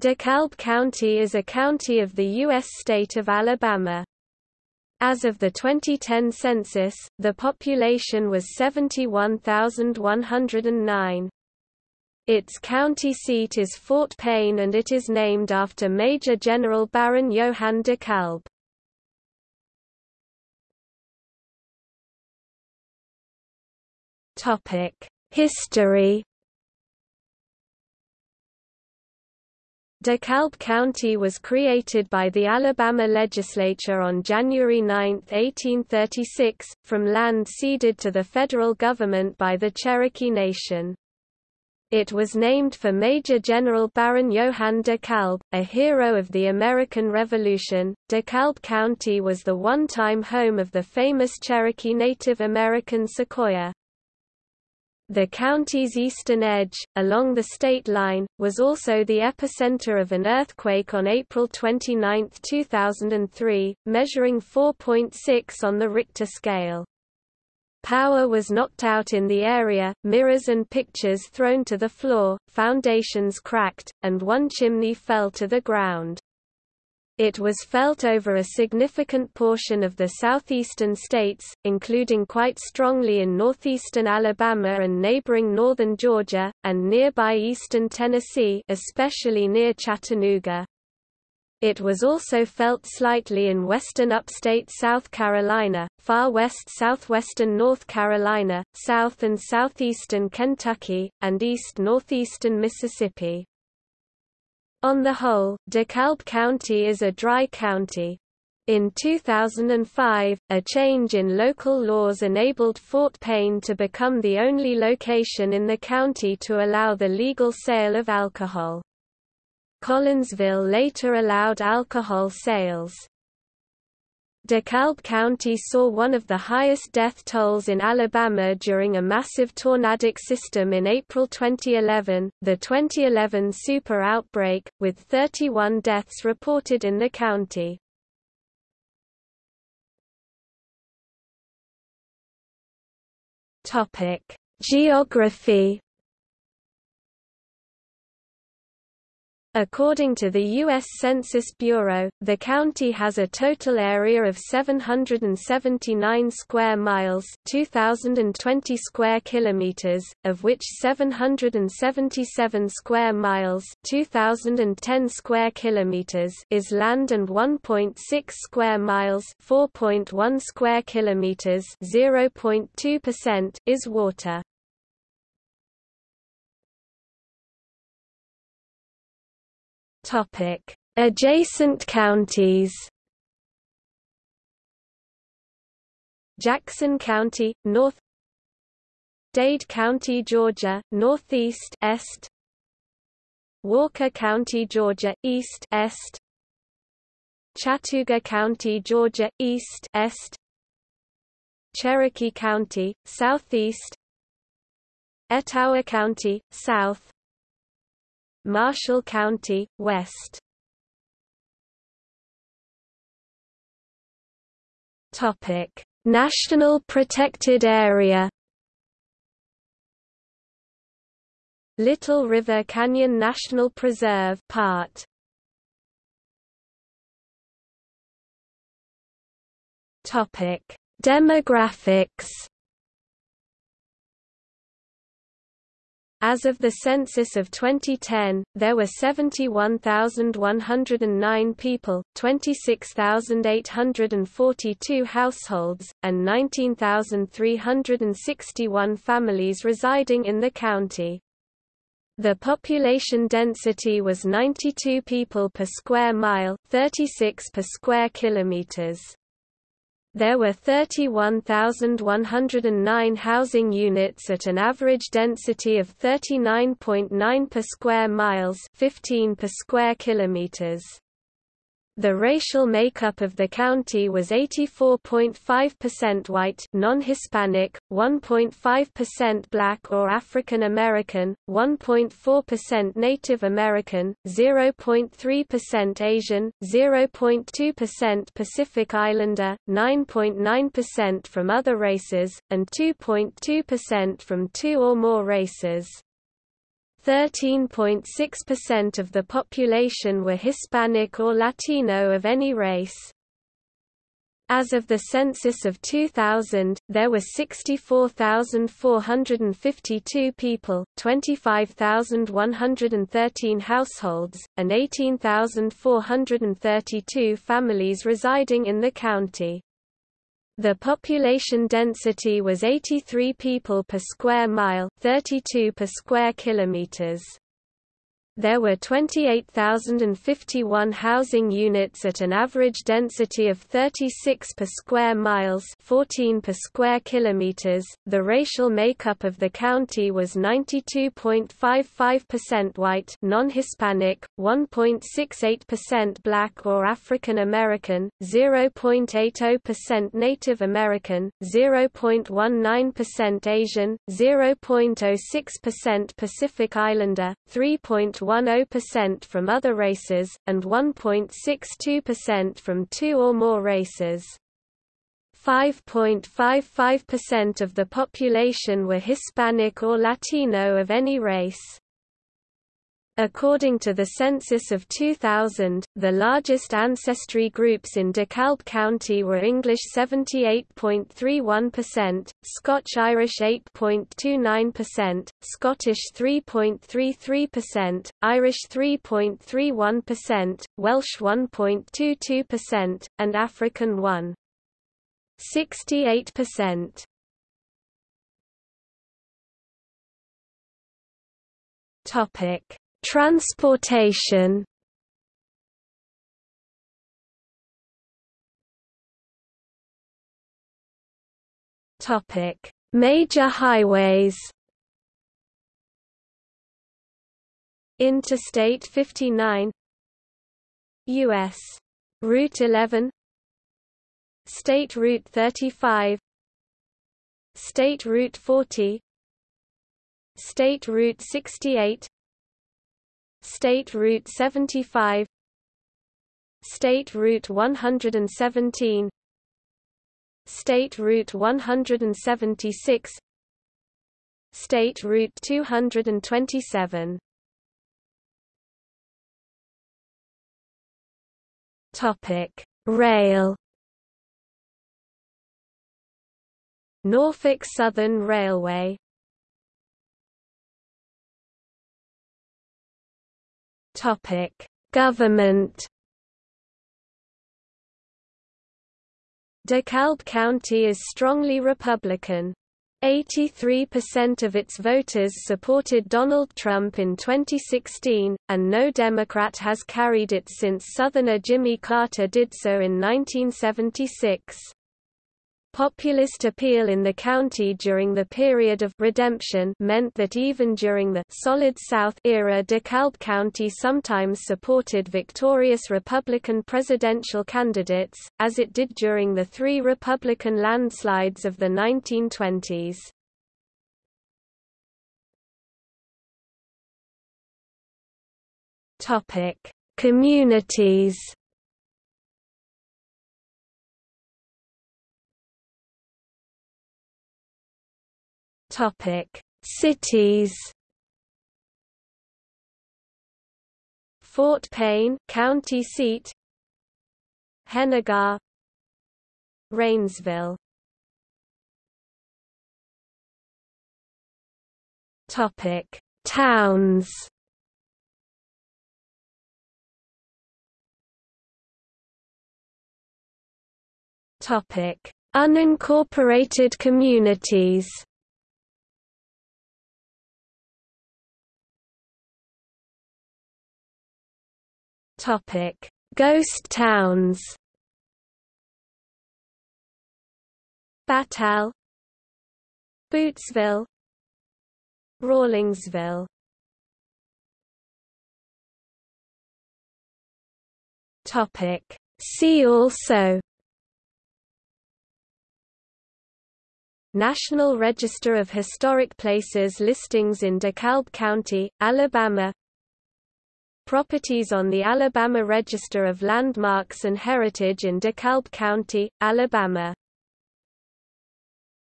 DeKalb County is a county of the U.S. state of Alabama. As of the 2010 census, the population was 71,109. Its county seat is Fort Payne and it is named after Major General Baron Johann DeKalb. History DeKalb County was created by the Alabama legislature on January 9, 1836, from land ceded to the federal government by the Cherokee Nation. It was named for Major General Baron Johann DeKalb, a hero of the American Revolution. DeKalb County was the one-time home of the famous Cherokee Native American Sequoyah. The county's eastern edge, along the state line, was also the epicenter of an earthquake on April 29, 2003, measuring 4.6 on the Richter scale. Power was knocked out in the area, mirrors and pictures thrown to the floor, foundations cracked, and one chimney fell to the ground. It was felt over a significant portion of the southeastern states, including quite strongly in northeastern Alabama and neighboring northern Georgia, and nearby eastern Tennessee especially near Chattanooga. It was also felt slightly in western upstate South Carolina, far west southwestern North Carolina, south and southeastern Kentucky, and east northeastern Mississippi. On the whole, DeKalb County is a dry county. In 2005, a change in local laws enabled Fort Payne to become the only location in the county to allow the legal sale of alcohol. Collinsville later allowed alcohol sales. DeKalb County saw one of the highest death tolls in Alabama during a massive tornadic system in April 2011, the 2011 super outbreak, with 31 deaths reported in the county. Geography According to the U.S. Census Bureau, the county has a total area of 779 square miles 2,020 square kilometers, of which 777 square miles 2,010 square kilometers is land and 1.6 square miles 4.1 square kilometers 0.2% is water. Topic: Adjacent counties. Jackson County, north. Dade County, Georgia, northeast est. Walker County, Georgia, east est. Chattooga County, Georgia, east est. Cherokee County, southeast. Etowah County, south. Marshall County, west. Topic: National Protected Area. Little River Canyon National Preserve part. Topic: Demographics. As of the census of 2010, there were 71,109 people, 26,842 households, and 19,361 families residing in the county. The population density was 92 people per square mile, 36 per square kilometers. There were 31,109 housing units at an average density of 39.9 per square miles 15 per square kilometers. The racial makeup of the county was 84.5% white non-Hispanic, 1.5% black or African American, 1.4% Native American, 0.3% Asian, 0.2% Pacific Islander, 9.9% from other races, and 2.2% from two or more races. 13.6% of the population were Hispanic or Latino of any race. As of the census of 2000, there were 64,452 people, 25,113 households, and 18,432 families residing in the county. The population density was 83 people per square mile, 32 per square kilometers. There were 28,051 housing units at an average density of 36 per square miles, 14 per square kilometers. The racial makeup of the county was 92.55% white, non-Hispanic, 1.68% black or African American, 0.80% Native American, 0.19% Asian, 0.06% Pacific Islander, 3. 0.10% from other races, and 1.62% from two or more races. 5.55% of the population were Hispanic or Latino of any race. According to the census of 2000, the largest ancestry groups in DeKalb County were English 78.31%, Scotch-Irish 8.29%, Scottish 3.33%, Irish 3.31%, Welsh 1.22%, and African 1.68%. Topic Transportation. Topic: Major highways. Interstate 59 US Route 11 State Route 35 State Route 40 State Route 68 State Route 75 State Route 117 State Route 176 State Route 227 Topic Rail. Norfolk Southern Railway Topic: Government DeKalb County is strongly Republican. 83% of its voters supported Donald Trump in 2016, and no Democrat has carried it since Southerner Jimmy Carter did so in 1976. Populist appeal in the county during the period of redemption meant that even during the Solid South era DeKalb County sometimes supported victorious Republican presidential candidates, as it did during the three Republican landslides of the 1920s. Communities Topic: Cities. Fort Payne, county seat. Henagar. Rainsville. Topic: Towns. Topic: Unincorporated communities. Topic: Ghost towns. Battelle, Bootsville, Rawlingsville. Topic: See also. National Register of Historic Places listings in DeKalb County, Alabama Properties on the Alabama Register of Landmarks and Heritage in DeKalb County, Alabama